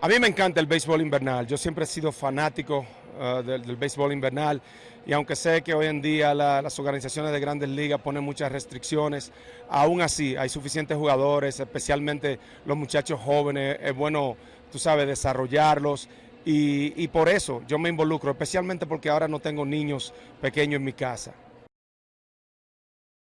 A mí me encanta el béisbol invernal. Yo siempre he sido fanático ah, del, béisbol invernal y aunque sé que hoy en día las organizaciones de grandes ligas ponen muchas restricciones, aún así hay suficientes jugadores, especialmente los muchachos jóvenes. Es bueno, tú sabes, desarrollarlos y por eso yo me involucro, especialmente porque ahora no tengo niños pequeños en mi casa.